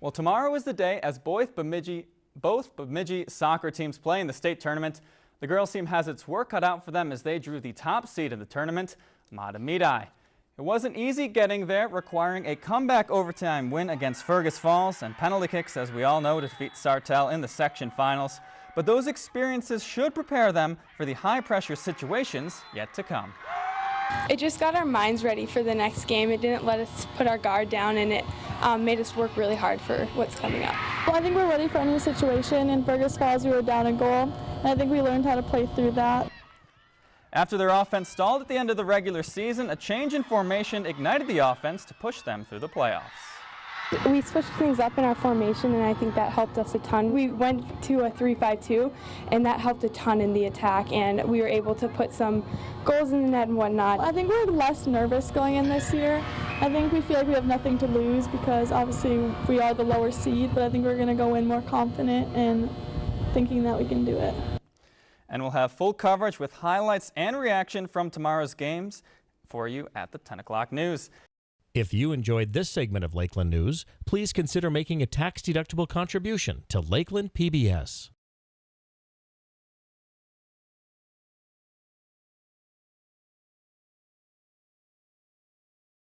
Well, tomorrow is the day as both Bemidji, both Bemidji soccer teams play in the state tournament. The girls team has its work cut out for them as they drew the top seed in the tournament, Mahtomedi. It wasn't easy getting there, requiring a comeback overtime win against Fergus Falls and penalty kicks, as we all know, to defeat Sartell in the section finals. But those experiences should prepare them for the high-pressure situations yet to come. It just got our minds ready for the next game. It didn't let us put our guard down and it um, made us work really hard for what's coming up. Well, I think we're ready for any situation. In Fergus Falls, we were down a goal, and I think we learned how to play through that. After their offense stalled at the end of the regular season, a change in formation ignited the offense to push them through the playoffs. We switched things up in our formation and I think that helped us a ton. We went to a 3-5-2 and that helped a ton in the attack and we were able to put some goals in the net and whatnot. I think we're less nervous going in this year. I think we feel like we have nothing to lose because obviously we are the lower seed, but I think we're going to go in more confident and thinking that we can do it. And we'll have full coverage with highlights and reaction from tomorrow's games for you at the 10 o'clock news. If you enjoyed this segment of Lakeland News, please consider making a tax-deductible contribution to Lakeland PBS.